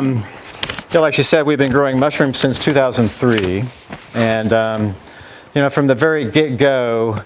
Um, yeah, like she said, we've been growing mushrooms since 2003. And, um, you know, from the very get-go,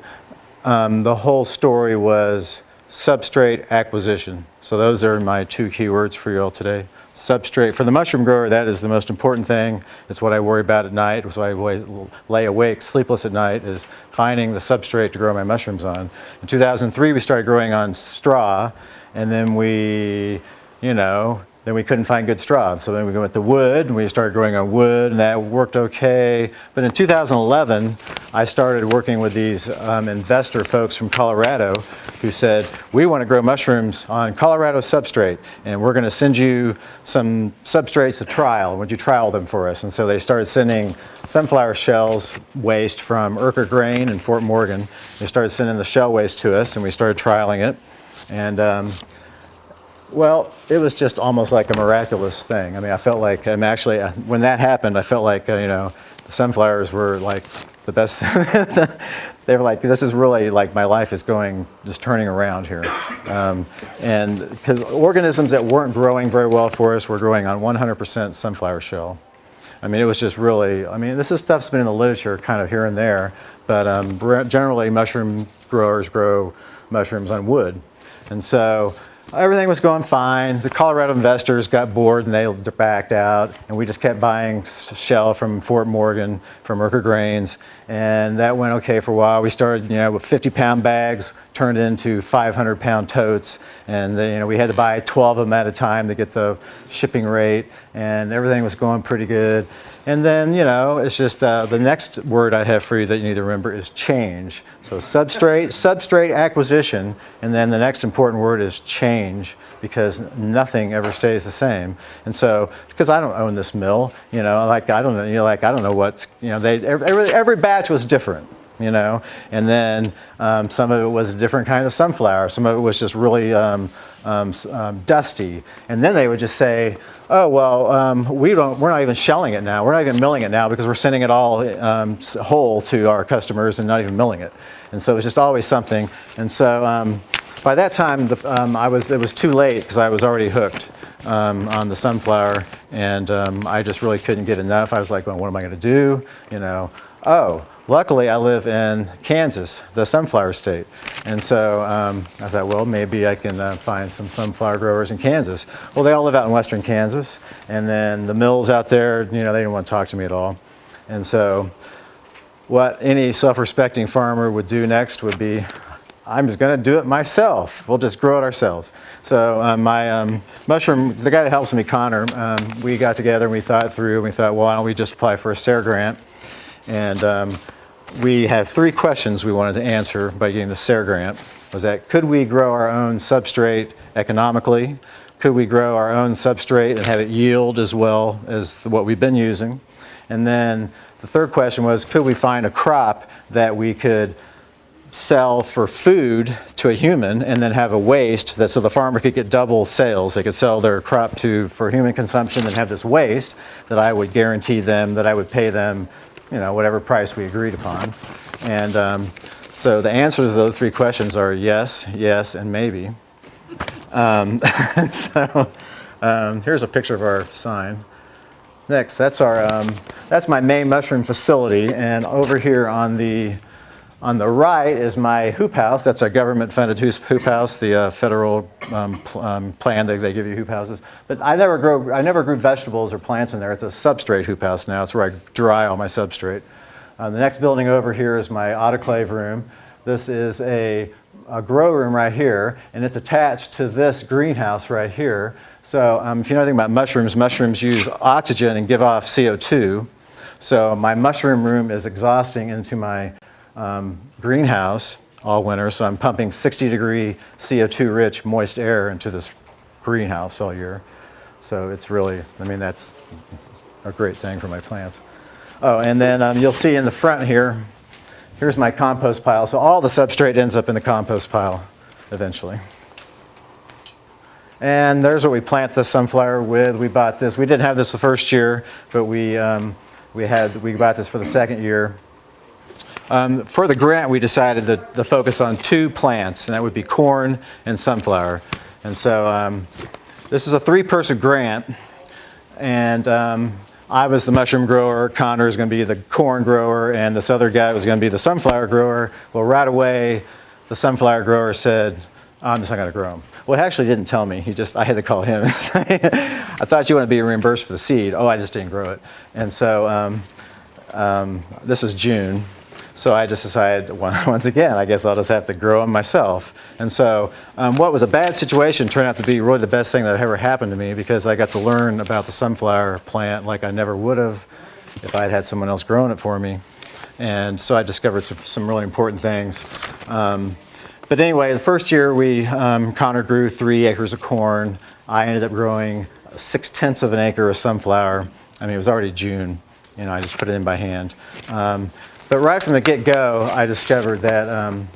um, the whole story was substrate acquisition. So those are my two keywords for you all today. Substrate, for the mushroom grower, that is the most important thing. It's what I worry about at night. It's why I lay awake, sleepless at night, is finding the substrate to grow my mushrooms on. In 2003, we started growing on straw, and then we, you know, then we couldn't find good straw. So then we went to wood, and we started growing on wood, and that worked okay. But in 2011, I started working with these um, investor folks from Colorado who said, we want to grow mushrooms on Colorado substrate, and we're going to send you some substrates to trial. Would you trial them for us? And so they started sending sunflower shells waste from Urquhart Grain in Fort Morgan. They started sending the shell waste to us, and we started trialing it. And um, well, it was just almost like a miraculous thing. I mean, I felt like, I'm actually, uh, when that happened, I felt like, uh, you know, the sunflowers were like the best. they were like, this is really like my life is going, just turning around here. Um, and because organisms that weren't growing very well for us were growing on 100% sunflower shell. I mean, it was just really, I mean, this is stuff's been in the literature kind of here and there, but um, generally mushroom growers grow mushrooms on wood. And so everything was going fine. The Colorado investors got bored and they backed out and we just kept buying shell from Fort Morgan, from Urquhart Grains and that went okay for a while. We started, you know, with 50 pound bags turned into 500 pound totes and then, you know, we had to buy 12 of them at a time to get the shipping rate and everything was going pretty good. And then, you know, it's just uh, the next word I have for you that you need to remember is change. So substrate, substrate acquisition, and then the next important word is change because nothing ever stays the same. And so, because I don't own this mill, you know, like I don't know, you know, like I don't know what's, you know, they every, every batch was different you know, and then um, some of it was a different kind of sunflower. Some of it was just really um, um, um, dusty. And then they would just say, oh, well, um, we don't, we're not even shelling it now. We're not even milling it now because we're sending it all um, whole to our customers and not even milling it. And so it was just always something. And so um, by that time, the, um, I was, it was too late because I was already hooked on the sunflower and I just really couldn't get enough. I was like, well, what am I going to do? You know, oh, Luckily, I live in Kansas, the sunflower state. And so um, I thought, well, maybe I can uh, find some sunflower growers in Kansas. Well, they all live out in western Kansas. And then the mills out there, you know, they didn't want to talk to me at all. And so what any self-respecting farmer would do next would be, I'm just going to do it myself. We'll just grow it ourselves. So um, my um, mushroom, the guy that helps me, Connor, um, we got together and we thought through and we thought, well, why don't we just apply for a SARE grant? And um, we have three questions we wanted to answer by getting the SARE grant. Was that could we grow our own substrate economically? Could we grow our own substrate and have it yield as well as what we've been using? And then the third question was, could we find a crop that we could sell for food to a human and then have a waste that so the farmer could get double sales. They could sell their crop to for human consumption and have this waste that I would guarantee them that I would pay them you know, whatever price we agreed upon. And um, so the answers to those three questions are yes, yes, and maybe. Um, so um, here's a picture of our sign. Next, that's our, um, that's my main mushroom facility. And over here on the on the right is my hoop house. That's a government-funded hoop house, the uh, federal um, pl um, plan that they give you hoop houses. But I never grow, I never grew vegetables or plants in there. It's a substrate hoop house now. It's where I dry all my substrate. Uh, the next building over here is my autoclave room. This is a, a grow room right here, and it's attached to this greenhouse right here. So um, if you know anything about mushrooms, mushrooms use oxygen and give off CO2. So my mushroom room is exhausting into my um, greenhouse all winter, so I'm pumping 60 degree CO2 rich moist air into this greenhouse all year. So it's really, I mean, that's a great thing for my plants. Oh, and then um, you'll see in the front here, here's my compost pile. So all the substrate ends up in the compost pile eventually. And there's what we plant the sunflower with. We bought this. We didn't have this the first year, but we, um, we, had, we bought this for the second year. Um, for the grant, we decided to, focus on two plants, and that would be corn and sunflower. And so um, this is a three-person grant. and um, I was the mushroom grower, Connor is going to be the corn grower, and this other guy was going to be the sunflower grower. Well, right away, the sunflower grower said, I'm just not going to grow them. Well, he actually didn't tell me. He just, I had to call him. I thought you wanted to be reimbursed for the seed. Oh, I just didn't grow it. And so um, um, this is June. So I just decided, once again, I guess I'll just have to grow them myself. And so um, what was a bad situation turned out to be really the best thing that ever happened to me because I got to learn about the sunflower plant like I never would have if I had had someone else growing it for me. And so I discovered some, some really important things. Um, but anyway, the first year we, um, Connor grew three acres of corn. I ended up growing six tenths of an acre of sunflower. I mean, it was already June. You know, I just put it in by hand. Um, but right from the get-go, I discovered that um,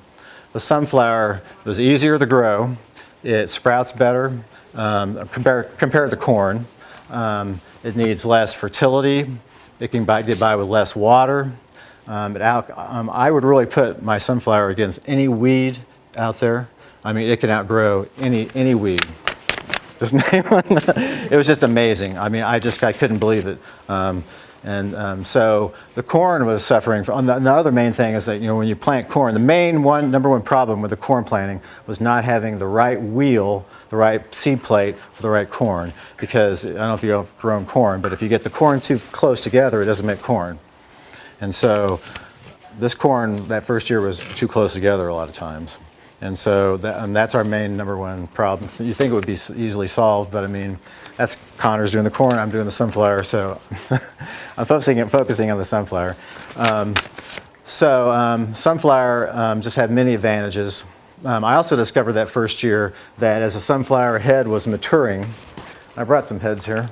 the sunflower was easier to grow. It sprouts better um, compared, compared to corn. Um, it needs less fertility. It can buy, get by with less water. Um, out, um, I would really put my sunflower against any weed out there. I mean, it can outgrow any, any weed. Just name one. it was just amazing. I mean, I just I couldn't believe it. And um, so the corn was suffering. From, the, the, other main thing is that you know when you plant corn, the main one number one problem with the corn planting was not having the right wheel, the right seed plate for the right corn. Because I don't know if you've grown corn, but if you get the corn too close together, it doesn't make corn. And so this corn that first year was too close together a lot of times. And so that, and that's our main number one problem. You think it would be easily solved, but I mean, that's Connor's doing the corn, I'm doing the sunflower, so I'm focusing, focusing on the sunflower. Um, so um, sunflower um, just had many advantages. Um, I also discovered that first year that as a sunflower head was maturing, I brought some heads here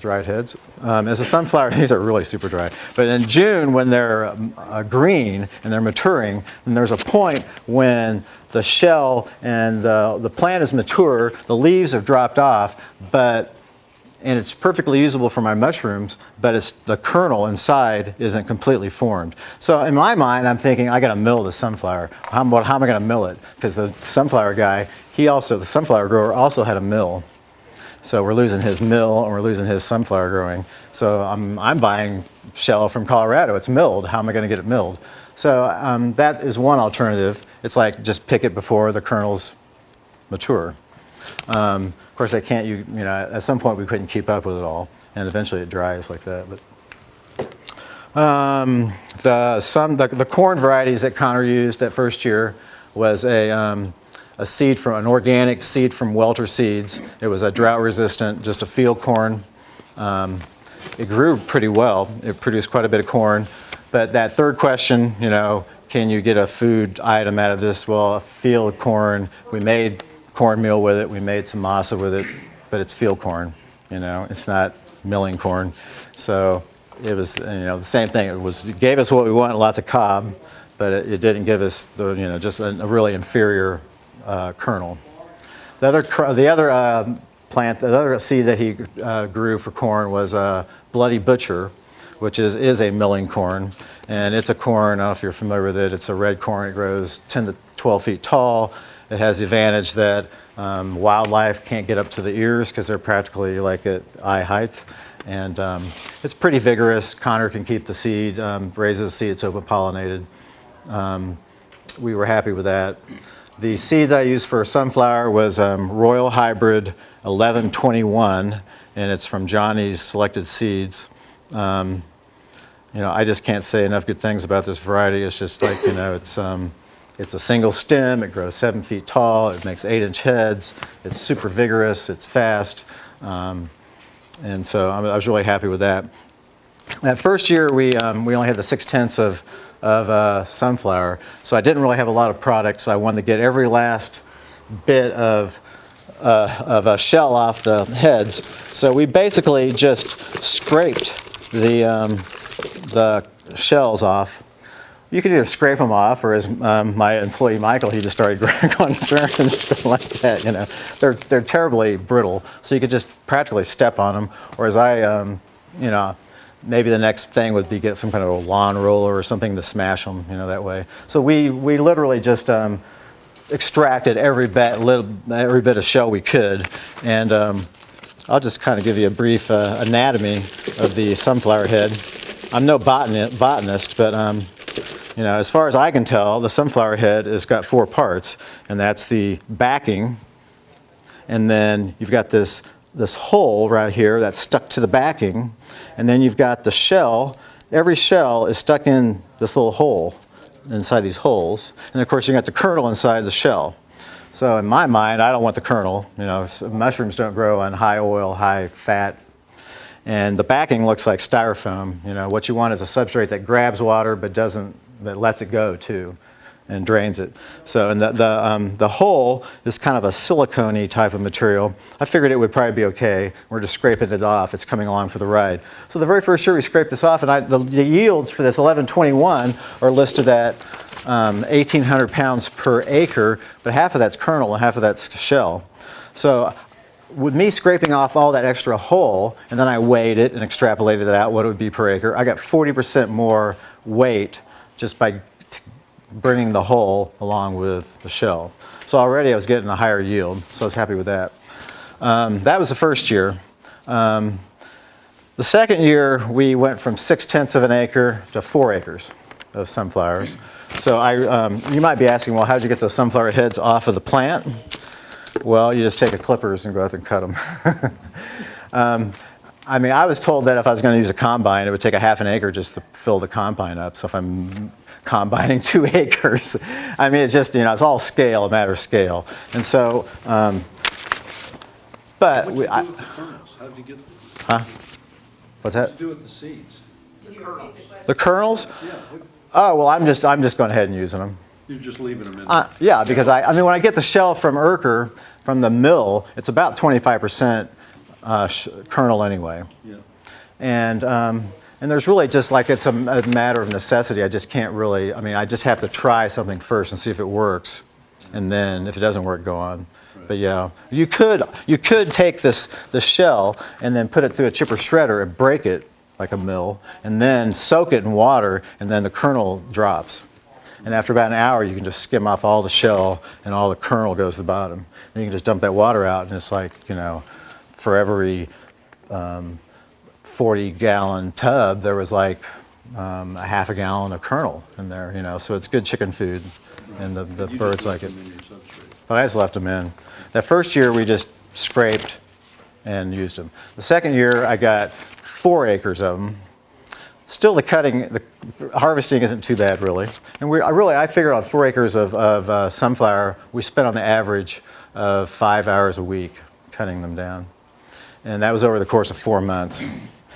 dried heads. Um, as a sunflower, these are really super dry. But in June, when they're um, uh, green and they're maturing, then there's a point when the shell and the, the plant is mature, the leaves have dropped off, but and it's perfectly usable for my mushrooms, but it's the kernel inside isn't completely formed. So in my mind, I'm thinking, I gotta mill the sunflower. How, how am I gonna mill it? Because the sunflower guy, he also, the sunflower grower also had a mill. So we're losing his mill and we're losing his sunflower growing. So I'm, I'm buying shell from Colorado. It's milled. How am I going to get it milled? So um, that is one alternative. It's like just pick it before the kernels mature. Um, of course, I can't, you, you know, at some point we couldn't keep up with it all. And eventually it dries like that. But um, the, some, the, the corn varieties that Connor used that first year was a, um, a seed from an organic seed from Welter Seeds. It was a drought resistant, just a field corn. Um, it grew pretty well. It produced quite a bit of corn. But that third question, you know, can you get a food item out of this? Well, a field corn, we made cornmeal with it, we made some masa with it, but it's field corn, you know, it's not milling corn. So it was, you know, the same thing. It was, it gave us what we want, lots of cob, but it, it didn't give us the, you know, just a, a really inferior uh, kernel. The other, the other uh, plant, the other seed that he uh, grew for corn was a Bloody Butcher, which is, is a milling corn. And it's a corn, I don't know if you're familiar with it, it's a red corn, it grows 10 to 12 feet tall. It has the advantage that um, wildlife can't get up to the ears because they're practically like at eye height. And um, it's pretty vigorous. Connor can keep the seed, um, raises the seed, it's open pollinated. Um, we were happy with that. The seed that I used for sunflower was um, Royal Hybrid 1121, and it's from Johnny's Selected Seeds. Um, you know, I just can't say enough good things about this variety. It's just like, you know, it's, um, it's a single stem, it grows seven feet tall, it makes eight inch heads, it's super vigorous, it's fast, um, and so I was really happy with that. That first year, we, um, we only had the six tenths of of uh, sunflower. So I didn't really have a lot of product, so I wanted to get every last bit of, uh, of a shell off the heads. So we basically just scraped the, um, the shells off. You could either scrape them off, or as um, my employee Michael, he just started going turns like that. You know, they're they're terribly brittle, so you could just practically step on them. Or as I, um, you know, maybe the next thing would be get some kind of a lawn roller or something to smash them, you know, that way. So we, we literally just um, extracted every bit, little, every bit of shell we could. And um, I'll just kind of give you a brief uh, anatomy of the sunflower head. I'm no botani- botanist, but um, you know, as far as I can tell, the sunflower head has got four parts, and that's the backing, and then you've got this this hole right here that's stuck to the backing, and then you've got the shell. Every shell is stuck in this little hole inside these holes, and of course you got the kernel inside the shell. So in my mind, I don't want the kernel. You know, mushrooms don't grow on high oil, high fat, and the backing looks like styrofoam. You know, what you want is a substrate that grabs water but doesn't, that lets it go too, and drains it. So, and the the, um, the hole is kind of a silicone type of material. I figured it would probably be okay. We're just scraping it off. It's coming along for the ride. So the very first year we scraped this off, and I, the, the yields for this 1121 are listed at um, 1,800 pounds per acre, but half of that's kernel and half of that's shell. So with me scraping off all that extra hull, and then I weighed it and extrapolated it out what it would be per acre, I got 40% more weight just by bringing the hull along with the shell. So already I was getting a higher yield, so I was happy with that. Um, that was the first year. Um, the second year, we went from six tenths of an acre to four acres of sunflowers. So I, um, you might be asking, well, how'd you get those sunflower heads off of the plant? Well, you just take a clippers and go out and cut them. um, I mean, I was told that if I was going to use a combine, it would take a half an acre just to fill the combine up. So if I'm combining two acres, I mean, it's just, you know, it's all scale, a matter of scale. And so, um, but we, I, the kernels? How'd you get, Huh? what's that? what'd do with the seeds? The kernels? Yeah, Oh, well, I'm just, I'm just going ahead and using them. you're just leaving them in Uh, yeah, because I, I mean, when I get the shell from Urker, from the mill, it's about 25% uh, sh- kernel anyway. Yeah. And, um, and there's really just like, it's a matter of necessity. I just can't really, I mean, I just have to try something first and see if it works. And then if it doesn't work, go on. But yeah, you could, you could take this, the shell and then put it through a chipper shredder and break it like a mill, and then soak it in water, and then the kernel drops. And after about an hour, you can just skim off all the shell and all the kernel goes to the bottom. Then you can just dump that water out, and it's like, you know, for every um, 40 gallon tub, there was like um, a half a gallon of kernel in there, you know, so it's good chicken food, and the, the birds like it. them in your substrate. But I just left them in. That first year, we just scraped and used them. The second year, I got four acres of them. Still, the cutting, the harvesting isn't too bad, really. And we, I really, I figured on four acres of, of uh, sunflower, we spent on the average of five hours a week cutting them down. And that was over the course of four months.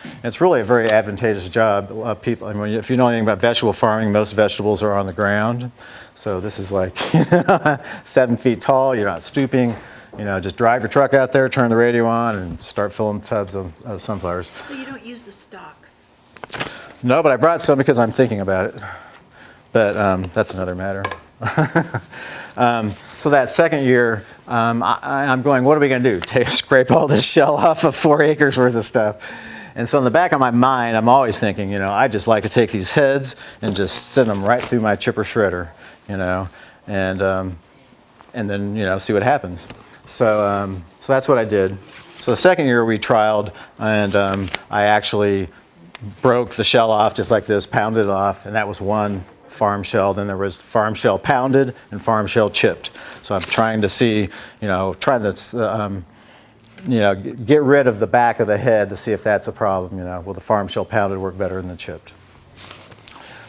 And it's really a very advantageous job. Uh, people, I mean, if you know anything about vegetable farming, most vegetables are on the ground. So this is like seven feet tall. You're not stooping. You know, just drive your truck out there, turn the radio on, and start filling tubs of, of sunflowers. So you don't use the stalks? No, but I brought some because I'm thinking about it. But um, that's another matter. um, so that second year, um, I, I'm going, what are we going to do? Take, scrape all this shell off of four acres worth of stuff. And so in the back of my mind, I'm always thinking, you know, I just like to take these heads and just send them right through my chipper shredder, you know, and um, and then you know see what happens. So um, so that's what I did. So the second year we trialed, and um, I actually broke the shell off just like this, pounded it off, and that was one farm shell. Then there was farm shell pounded and farm shell chipped. So I'm trying to see, you know, trying to, um, you know, get rid of the back of the head to see if that's a problem. You know, will the farm shell pounded work better than the chipped?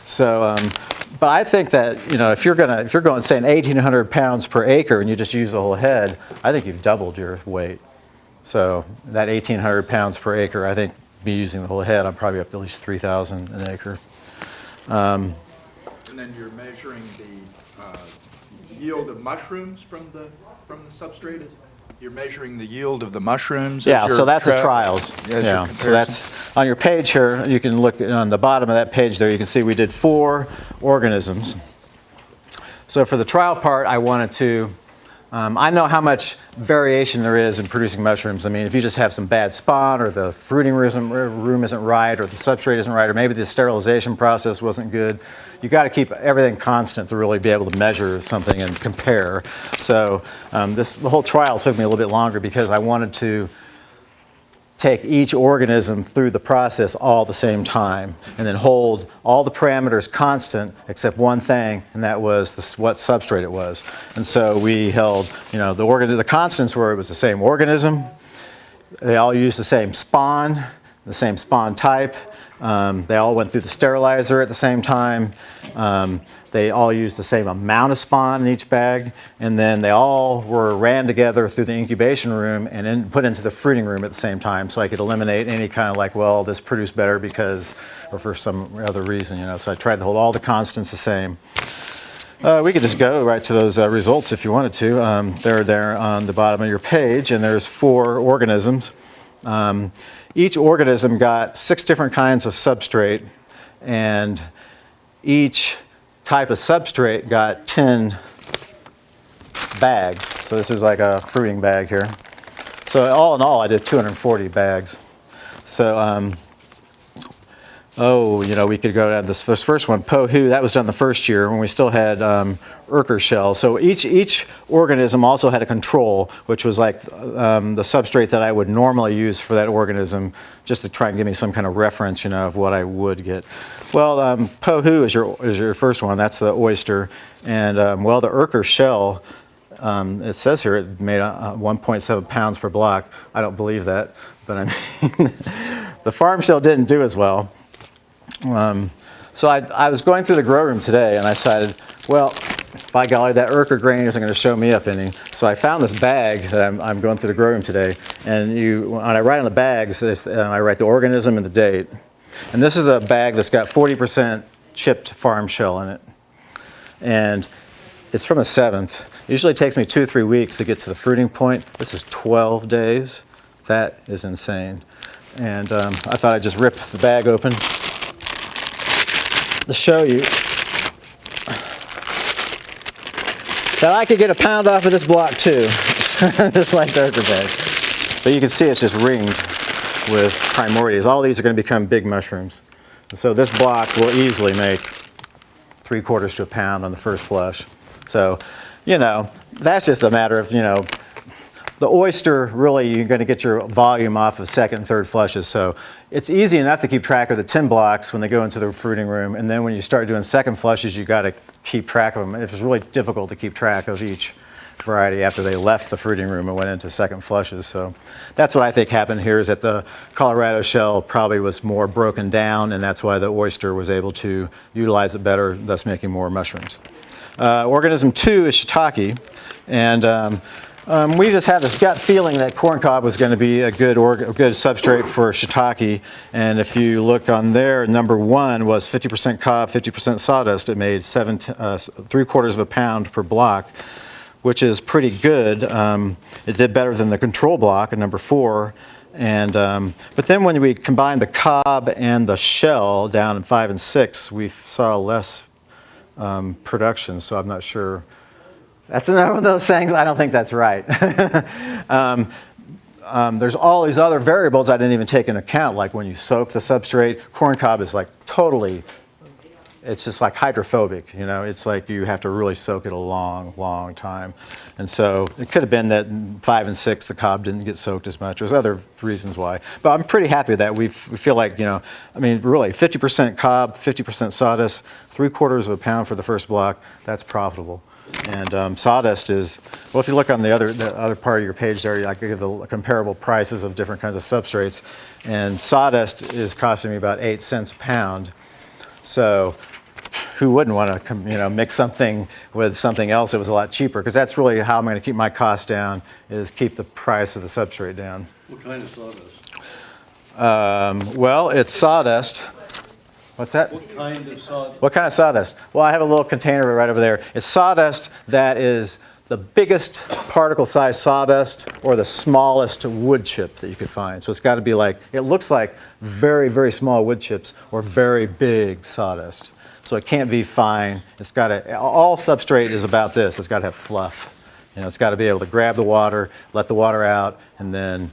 So, um, but I think that you know, if you're gonna, if you're going saying 1,800 pounds per acre and you just use the whole head, I think you've doubled your weight. So that 1,800 pounds per acre, I think, be using the whole head, I'm probably up to at least 3,000 an acre. And then you're measuring the uh, yield of mushrooms from the, from the substrate? You're measuring the yield of the mushrooms? Yeah, so that's the trials. Yeah, so that's, on your page here, you can look on the bottom of that page there, you can see we did four organisms. So for the trial part, I wanted to, um, I know how much variation there is in producing mushrooms. I mean, if you just have some bad spawn, or the fruiting room isn't, right, or the substrate isn't right, or maybe the sterilization process wasn't good, you got to keep everything constant to really be able to measure something and compare. So um, this, the whole trial took me a little bit longer because I wanted to take each organism through the process all the same time and then hold all the parameters constant except one thing and that was the, what substrate it was. And so we held, you know, the, organ- the constants were it was the same organism, they all used the same spawn, the same spawn type. Um, they all went through the sterilizer at the same time. Um, they all used the same amount of spawn in each bag. And then they all were ran together through the incubation room and in, put into the fruiting room at the same time. So I could eliminate any kind of like, well, this produced better because, or for some other reason, you know. So I tried to hold all the constants the same. Uh, we could just go right to those uh, results if you wanted to. Um, they're there on the bottom of your page, and there's four organisms. Um, each organism got six different kinds of substrate, and each type of substrate got 10 bags. So this is like a fruiting bag here. So all in all, I did 240 bags. So um, Oh, you know, we could go down this, this first one, Pohu, that was done the first year when we still had um, Urker shell. So each, each organism also had a control, which was like um, the substrate that I would normally use for that organism, just to try and give me some kind of reference, you know, of what I would get. Well, um, Pohu is your, is your first one, that's the oyster. And um, well, the Urker shell, um, it says here it made uh, 1.7 pounds per block. I don't believe that, but I mean, the farm shell didn't do as well. Um, so I, I was going through the grow room today and I decided, well, by golly, that Urker grain isn't going to show me up any. So I found this bag that I'm, I'm going through the grow room today. And you, when I write on the bags, uh, I write the organism and the date. And this is a bag that's got 40% chipped farm shell in it. And it's from the 7th. It usually takes me two or three weeks to get to the fruiting point. This is 12 days. That is insane. And um, I thought I'd just rip the bag open to show you that I could get a pound off of this block too, just like the Urker bag. But you can see it's just ringed with primordials. All these are going to become big mushrooms. And so this block will easily make three quarters to a pound on the first flush. So, you know, that's just a matter of, you know, the oyster, really, you're going to get your volume off of second and third flushes. So it's easy enough to keep track of the 10 blocks when they go into the fruiting room. And then when you start doing second flushes, you got to keep track of them. It's really difficult to keep track of each variety after they left the fruiting room and went into second flushes. So that's what I think happened here is that the Colorado shell probably was more broken down and that's why the oyster was able to utilize it better, thus making more mushrooms. Uh, organism two is shiitake. And um, um, we just had this gut feeling that corn cob was going to be a good, a good substrate for shiitake. And if you look on there, number one was 50% cob, 50% sawdust. It made seven, uh, three quarters of a pound per block, which is pretty good. Um, it did better than the control block at number four. And, um, but then when we combined the cob and the shell down in five and six, we saw less um, production. So I'm not sure. That's another one of those things, I don't think that's right. um, um, there's all these other variables I didn't even take into account, like when you soak the substrate, corn cob is like totally, it's just like hydrophobic, you know, it's like you have to really soak it a long, long time. And so it could have been that five and six, the cob didn't get soaked as much. There's other reasons why. But I'm pretty happy that we feel like, you know, I mean, really, 50% cob, 50% sawdust, three quarters of a pound for the first block, that's profitable. And um, sawdust is, well, if you look on the other, the other part of your page there, you I could give the comparable prices of different kinds of substrates. And sawdust is costing me about eight cents a pound. So who wouldn't want to, you know, mix something with something else that was a lot cheaper? Because that's really how I'm going to keep my cost down, is keep the price of the substrate down. What kind of sawdust? Um, well, it's sawdust. What's that? What kind of sawdust? What kind of sawdust? Well, I have a little container right over there. It's sawdust that is the biggest particle size sawdust or the smallest wood chip that you could find. So it's got to be like, it looks like very, very small wood chips or very big sawdust. So it can't be fine. It's got to, all substrate is about this. It's got to have fluff. You know, it's got to be able to grab the water, let the water out, and then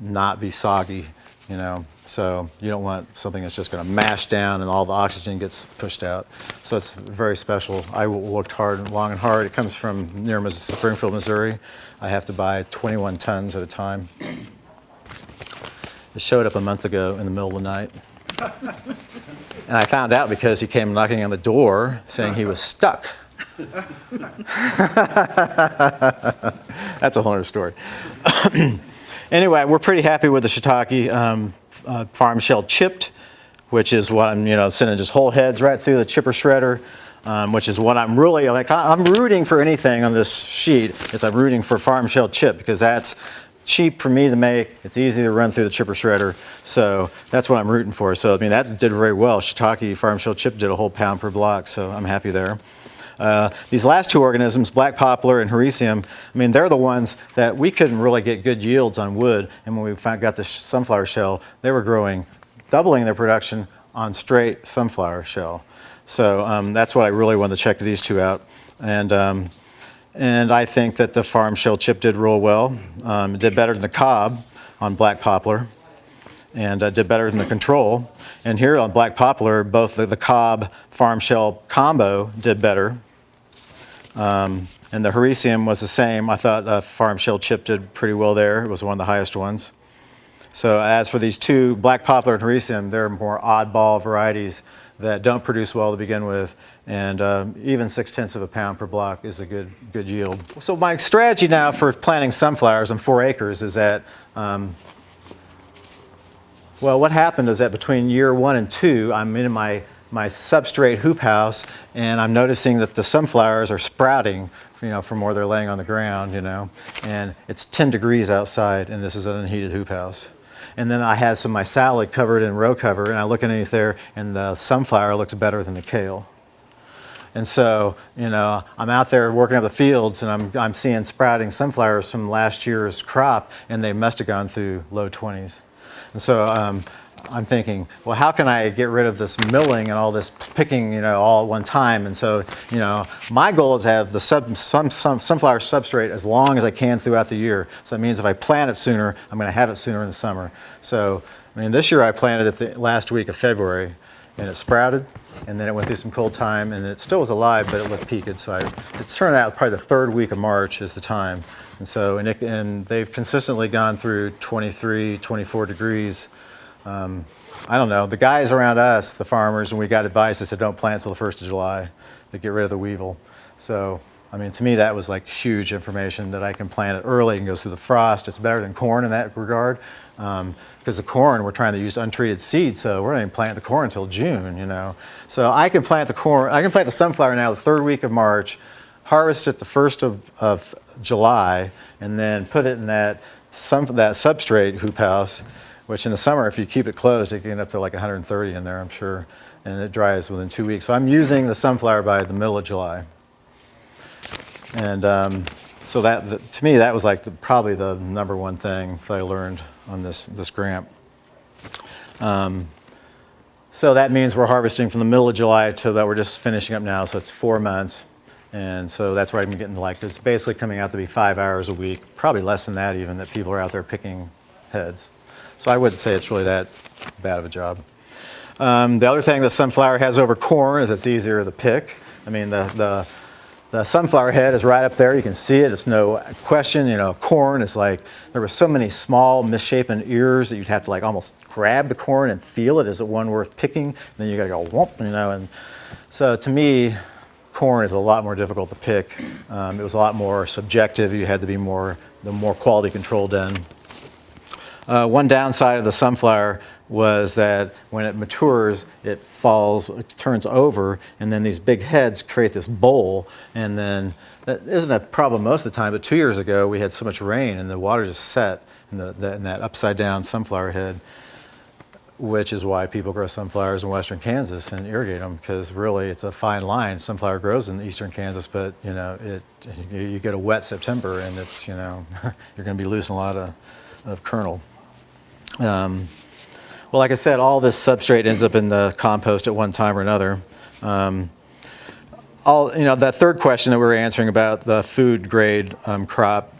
not be soggy, you know. So you don't want something that's just going to mash down and all the oxygen gets pushed out. So it's very special. I looked hard, and long and hard. It comes from near Springfield, Missouri. I have to buy 21 tons at a time. It showed up a month ago in the middle of the night. And I found out because he came knocking on the door saying he was stuck. That's a whole other story. anyway, we're pretty happy with the shiitake um, uh, farm shell chipped, which is what I'm, you know, sending just whole heads right through the chipper shredder, um, which is what I'm really like. I'm rooting for anything on this sheet. Is I'm rooting for farm shell chip because that's cheap for me to make. It's easy to run through the chipper shredder, so that's what I'm rooting for. So I mean, that did very well. Shiitake farm shell chip did a whole pound per block, so I'm happy there. Uh, these last two organisms, black poplar and hericium, I mean, they're the ones that we couldn't really get good yields on wood. And when we found, got the sunflower shell, they were growing, doubling their production on straight sunflower shell. So um, that's what I really wanted to check these two out. And, um, and I think that the farm shell chip did real well. Um, it did better than the cob on black poplar and uh, did better than the control. And here on black poplar, both the, the cob farm shell combo did better. Um, and the hericium was the same. I thought uh, farm shell chip did pretty well there. It was one of the highest ones. So as for these two, black poplar and hericium, they're more oddball varieties that don't produce well to begin with, and um, even six tenths of a pound per block is a good good yield. So my strategy now for planting sunflowers on four acres is that um, well, what happened is that between year one and two, I'm in my, my substrate hoop house, and I'm noticing that the sunflowers are sprouting, you know, from where they're laying on the ground, you know, and it's 10 degrees outside, and this is an unheated hoop house. And then I had some of my salad covered in row cover, and I look underneath there, and the sunflower looks better than the kale. And so, you know, I'm out there working up the fields and I'm, I'm seeing sprouting sunflowers from last year's crop and they must have gone through low 20s. And so um, I'm thinking, well, how can I get rid of this milling and all this picking, you know, all at one time? And so, you know, my goal is to have the sub, sunflower substrate as long as I can throughout the year. So that means if I plant it sooner, I'm going to have it sooner in the summer. So, I mean, this year I planted it the last week of February and it sprouted, and then it went through some cold time, and it still was alive, but it looked peaked. So I, it's turned out probably the third week of March is the time. And so, and, it, and they've consistently gone through 23, 24 degrees. Um, I don't know. The guys around us, the farmers, when we got advice, they said don't plant until the 1st of July to get rid of the weevil. So, I mean, to me, that was like huge information that I can plant it early and goes through the frost. It's better than corn in that regard. Because the corn, we're trying to use untreated seed, so we're not even plant the corn until June, you know. So I can plant the corn, I can plant the sunflower now the third week of March, harvest it the first of, of July, and then put it in that, sun, that substrate hoop house, which in the summer, if you keep it closed, it can get up to like 130 in there, I'm sure, and it dries within two weeks. So I'm using the sunflower by the middle of July. And um, so that, that- to me, that was like the, probably the number one thing that I learned on this, this grant. Um, so that means we're harvesting from the middle of July to about, we're just finishing up now, so it's four months. And so that's where I'm getting like, it's basically coming out to be five hours a week, probably less than that even, that people are out there picking heads. So I wouldn't say it's really that bad of a job. Um, the other thing that sunflower has over corn is it's easier to pick. I mean, the, the, the sunflower head is right up there. You can see it. It's no question. You know, corn is like, there were so many small misshapen ears that you'd have to like almost grab the corn and feel it. Is it one worth picking? And then you got to go whoop, you know. And so to me, corn is a lot more difficult to pick. Um, it was a lot more subjective. You had to be more, the more quality control done. Uh, one downside of the sunflower was that when it matures, it falls, it turns over, and then these big heads create this bowl. And then that isn't a problem most of the time, but two years ago we had so much rain and the water just set in, the, that, in that upside down sunflower head, which is why people grow sunflowers in western Kansas and irrigate them because really it's a fine line. Sunflower grows in eastern Kansas, but you know, it, you, get a wet September and it's, you know, you're going to be losing a lot of, of kernel. Um, well, like I said, all this substrate ends up in the compost at one time or another. Um, all, you know, that third question that we were answering about the food grade um, crop,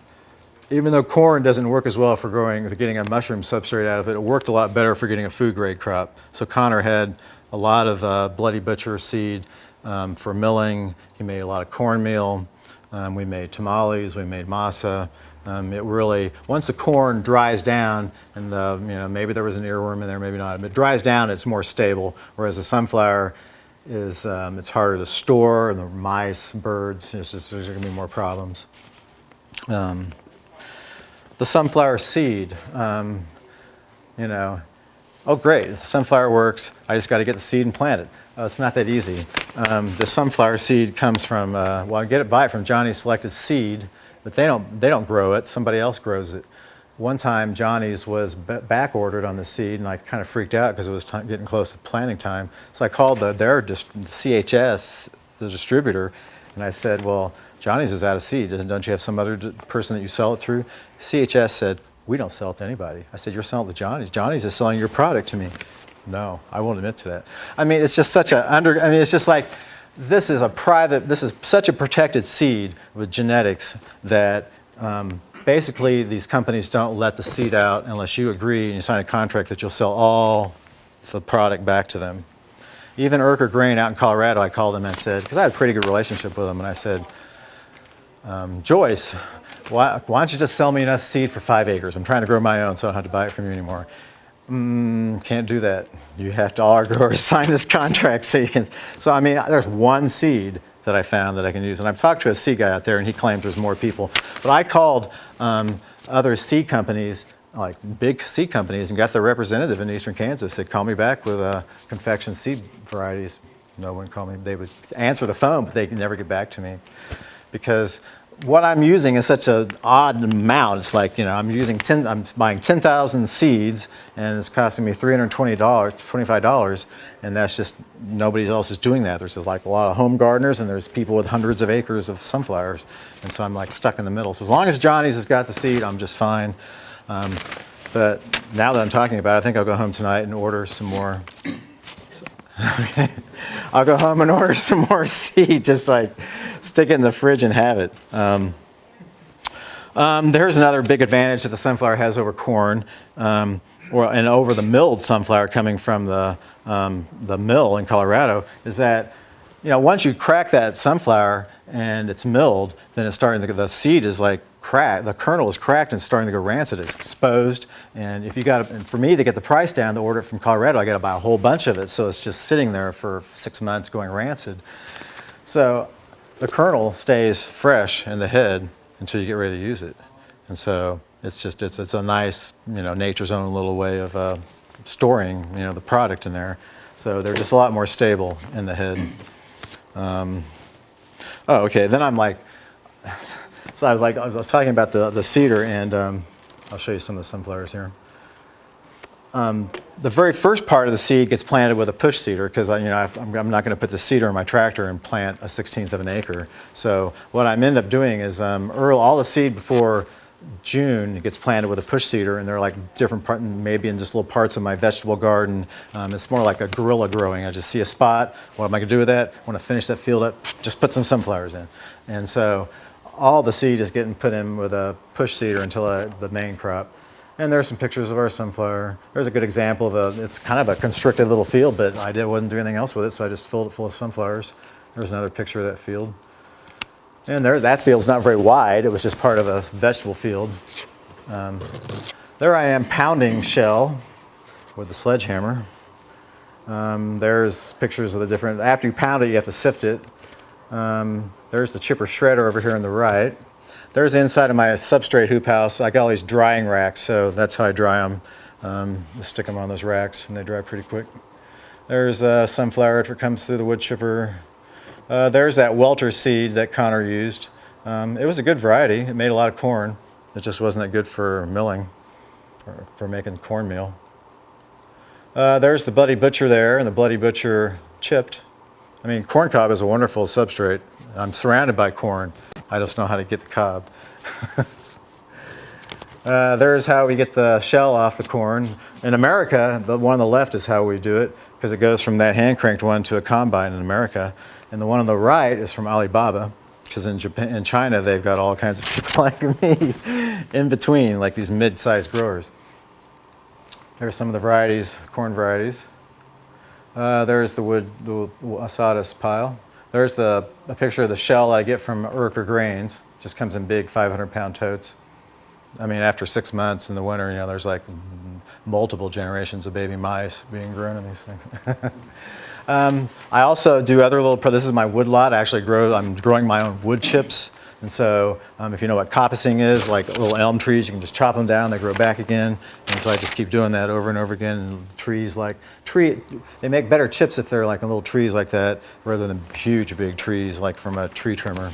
even though corn doesn't work as well for growing, for getting a mushroom substrate out of it, it worked a lot better for getting a food grade crop. So Connor had a lot of uh, Bloody Butcher seed um, for milling. He made a lot of cornmeal. Um, we made tamales, we made masa. Um, it really, once the corn dries down, and the, you know, maybe there was an earworm in there, maybe not, but it dries down, it's more stable. Whereas the sunflower is, um, it's harder to store, and the mice, birds, just, there's going to be more problems. Um, the sunflower seed, um, you know, oh great, the sunflower works, I just got to get the seed and plant it. Oh, it's not that easy. Um, the sunflower seed comes from, uh, well, I get it, buy it from Johnny's Selected Seed, but they don't, they don't grow it, somebody else grows it. One time, Johnny's was back ordered on the seed, and I kind of freaked out because it was ti- getting close to planting time. So I called the, their dis- CHS, the distributor, and I said, well, Johnny's is out of seed. Don't you have some other person that you sell it through? CHS said, we don't sell it to anybody. I said, you're selling it to Johnny's. Johnny's is selling your product to me. No, I won't admit to that. I mean, it's just such a under, I mean, it's just like, this is a private, this is such a protected seed with genetics that um, basically these companies don't let the seed out unless you agree and you sign a contract that you'll sell all the product back to them. Even Urker Grain out in Colorado, I called them and said, because I had a pretty good relationship with them, and I said, um, Joyce, why, why don't you just sell me enough seed for five acres? I'm trying to grow my own, so I don't have to buy it from you anymore. Mm, can't do that. You have to, our growers sign this contract so you can. So, I mean, there's one seed that I found that I can use. And I've talked to a seed guy out there, and he claims there's more people. But I called um, other seed companies, like big seed companies, and got their representative in eastern Kansas. Said, call me back with uh, confection seed varieties. No one called me. They would answer the phone, but they could never get back to me because what I'm using is such an odd amount. It's like, you know, I'm using 10, I'm buying 10,000 seeds and it's costing me $320, $25, and that's just, nobody else is doing that. There's just like a lot of home gardeners and there's people with hundreds of acres of sunflowers, and so I'm like stuck in the middle. So as long as Johnny's has got the seed, I'm just fine. Um, but now that I'm talking about it, I think I'll go home tonight and order some more I'll go home and order some more seed, just like stick it in the fridge and have it. Um, um, there's another big advantage that the sunflower has over corn, um, or, and over the milled sunflower coming from the, um, the mill in Colorado, is that you know, once you crack that sunflower and it's milled, then it's starting the seed is like cracked, the kernel is cracked and starting to go rancid, it's exposed. And if you got, and for me to get the price down to order it from Colorado, I got to buy a whole bunch of it. So it's just sitting there for six months going rancid. So the kernel stays fresh in the head until you get ready to use it. And so it's just, it's, it's a nice, you know, nature's own little way of uh, storing, you know, the product in there. So they're just a lot more stable in the head. Um, oh, okay. Then I'm like, so I was like, I was talking about the, the seeder, and um, I'll show you some of the sunflowers here. Um, the very first part of the seed gets planted with a push seeder because you know I'm, I'm not going to put the seeder in my tractor and plant a 16th of an acre. So what I'm end up doing is um, early, all the seed before June gets planted with a push seeder, and they're like different part, maybe in just little parts of my vegetable garden. Um, it's more like a guerrilla growing. I just see a spot. What am I going to do with that? I want to finish that field up. Just put some sunflowers in, and so all the seed is getting put in with a push seeder until uh, the main crop. And there's some pictures of our sunflower. There's a good example of a, it's kind of a constricted little field, but I did, wasn't doing anything else with it, so I just filled it full of sunflowers. There's another picture of that field. And there, that field's not very wide. It was just part of a vegetable field. Um, there I am pounding shell with the sledgehammer. Um, there's pictures of the different, after you pound it, you have to sift it. Um, there's the chipper shredder over here on the right. There's the inside of my substrate hoop house. I got all these drying racks, so that's how I dry them. Um, just stick them on those racks, and they dry pretty quick. There's uh, sunflower if it comes through the wood chipper. Uh, there's that welter seed that Connor used. Um, it was a good variety. It made a lot of corn. It just wasn't that good for milling, or for making cornmeal. Uh, there's the Bloody Butcher there, and the Bloody Butcher chipped. I mean, corn cob is a wonderful substrate. I'm surrounded by corn. I just know how to get the cob. uh, there's how we get the shell off the corn. In America, the one on the left is how we do it because it goes from that hand cranked one to a combine in America. And the one on the right is from Alibaba because in Japan, in China, they've got all kinds of people like me in between, like these mid-sized growers. There's some of the varieties, corn varieties. Uh, there's the wood, the sawdust pile. There's the, a picture of the shell I get from Urker Grains. Just comes in big 500 pound totes. I mean, after six months in the winter, you know, there's like multiple generations of baby mice being grown in these things. um, I also do other little, this is my wood lot. I actually grow, I'm growing my own wood chips. And so um, if you know what coppicing is, like little elm trees, you can just chop them down, they grow back again. And so I just keep doing that over and over again. And trees like, tree, they make better chips if they're like little trees like that rather than huge big trees like from a tree trimmer.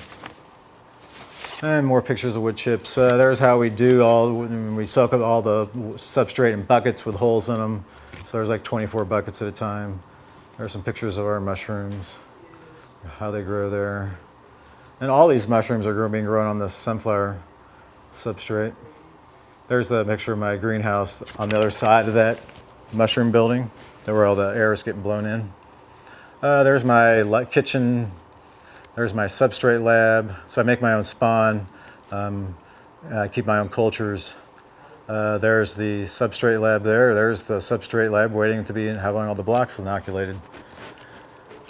And more pictures of wood chips. Uh, there's how we do all, we soak up all the substrate in buckets with holes in them. So there's like 24 buckets at a time. There's some pictures of our mushrooms, how they grow there. And all these mushrooms are being grown on the sunflower substrate. There's the picture of my greenhouse on the other side of that mushroom building, where all the air is getting blown in. Uh, there's my kitchen there's my substrate lab. So I make my own spawn. Um, I keep my own cultures. Uh, there's the substrate lab there. There's the substrate lab waiting to be having all the blocks inoculated.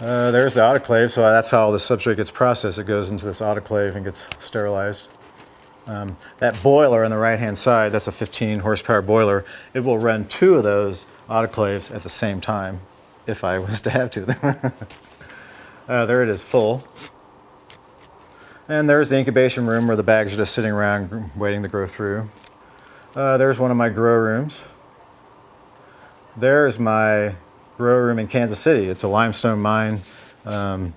Uh, there's the autoclave. So that's how the substrate gets processed. It goes into this autoclave and gets sterilized. Um, that boiler on the right-hand side, that's a 15 horsepower boiler. It will run two of those autoclaves at the same time, if I was to have to. uh, there it is, full. And there's the incubation room where the bags are just sitting around waiting to grow through. Uh, there's one of my grow rooms. There's my grow room in Kansas City. It's a limestone mine. Um,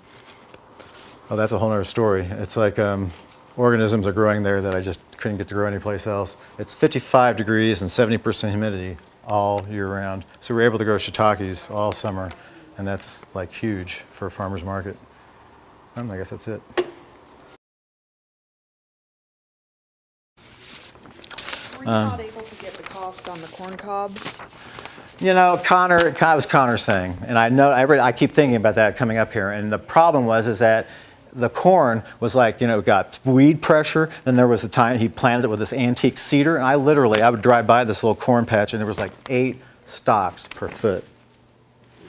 oh, that's a whole other story. It's like um, organisms are growing there that I just couldn't get to grow anyplace else. It's 55 degrees and 70% humidity all year round. So we're able to grow shiitakes all summer, and that's like huge for a farmer's market. Um, I guess that's it. Were you not able to get the cost on the corn cob? You know, Connor, that was Connor saying, and I know I, re- I keep thinking about that coming up here. And the problem was is that the corn was like, you know, got weed pressure. Then there was a time he planted it with this antique seeder, and I literally I would drive by this little corn patch, and there was like eight stalks per foot.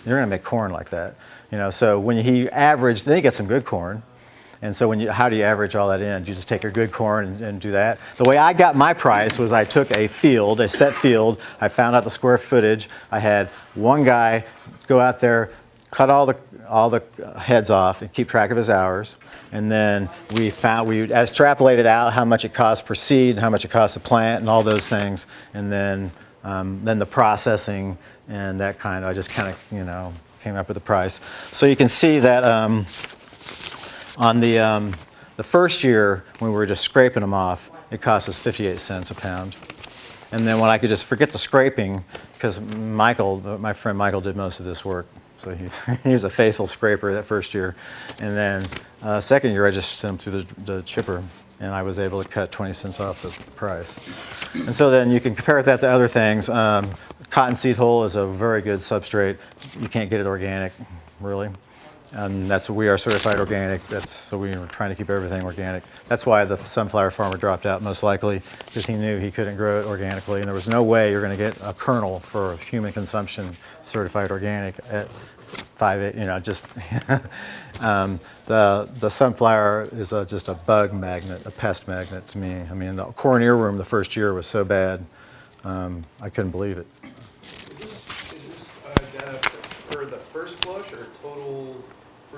You're going to make corn like that, you know. So when he averaged, then you get some good corn. And so when you, how do you average all that in? Do you just take your good corn and, and do that? The way I got my price was I took a field, a set field, I found out the square footage. I had one guy go out there, cut all the, all the heads off and keep track of his hours. And then we found, we extrapolated out how much it costs per seed, how much it costs to plant and all those things. And then, um, then the processing and that kind of, I just kind of, you know, came up with the price. So you can see that, um, on the, um, the first year, when we were just scraping them off, it cost us 58 cents a pound. And then when I could just forget the scraping, because Michael, my friend Michael did most of this work. So he's, he was a faithful scraper that first year. And then uh, second year, I just sent him through the, the chipper and I was able to cut 20 cents off the price. And so then you can compare that to other things. Um, cottonseed hull is a very good substrate. You can't get it organic, really. And that's we are certified organic. That's so we were trying to keep everything organic. That's why the sunflower farmer dropped out most likely because he knew he couldn't grow it organically, and there was no way you're going to get a kernel for human consumption certified organic at five. You know, just um, the the sunflower is a, just a bug magnet, a pest magnet to me. I mean, the corn earworm the first year was so bad, um, I couldn't believe it. Is this, is this uh, data for the first flush or total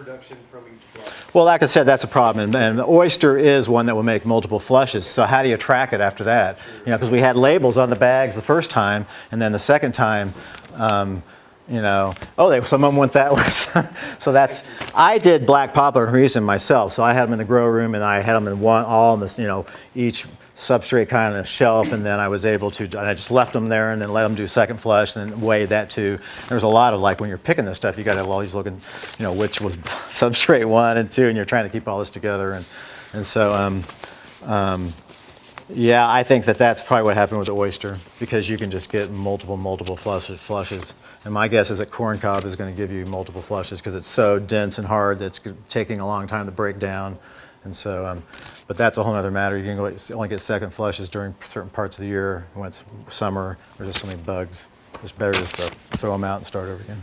production from each? Well, like I said, that's a problem, and, and the oyster is one that will make multiple flushes. So how do you track it after that? You know, because we had labels on the bags the first time, and then the second time, um, you know, oh, they, some of them went that way. so that's, I did black poplar reason myself. So I had them in the grow room, and I had them in one, all in this, you know, each substrate kind of shelf, and then I was able to, and I just left them there, and then let them do second flush, and then weighed that too. There's a lot of like when you're picking this stuff, you got to have all these looking, you know, which was substrate one and two, and you're trying to keep all this together, and and so. Um, um, yeah, I think that that's probably what happened with the oyster because you can just get multiple, multiple flushes. And my guess is that corn cob is going to give you multiple flushes because it's so dense and hard that it's taking a long time to break down. And so, um, but that's a whole other matter. You can only get second flushes during certain parts of the year. When it's summer, there's just so many bugs. It's better just to throw them out and start over again.